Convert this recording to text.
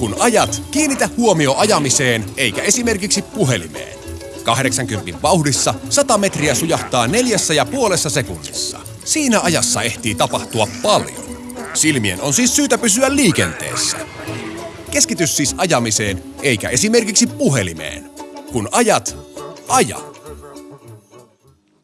Kun ajat, kiinnitä huomio ajamiseen eikä esimerkiksi puhelimeen. 80 vauhdissa 100 metriä sujahtaa neljässä ja puolessa sekunnissa. Siinä ajassa ehtii tapahtua paljon. Silmien on siis syytä pysyä liikenteessä. Keskity siis ajamiseen eikä esimerkiksi puhelimeen. Kun ajat, aja.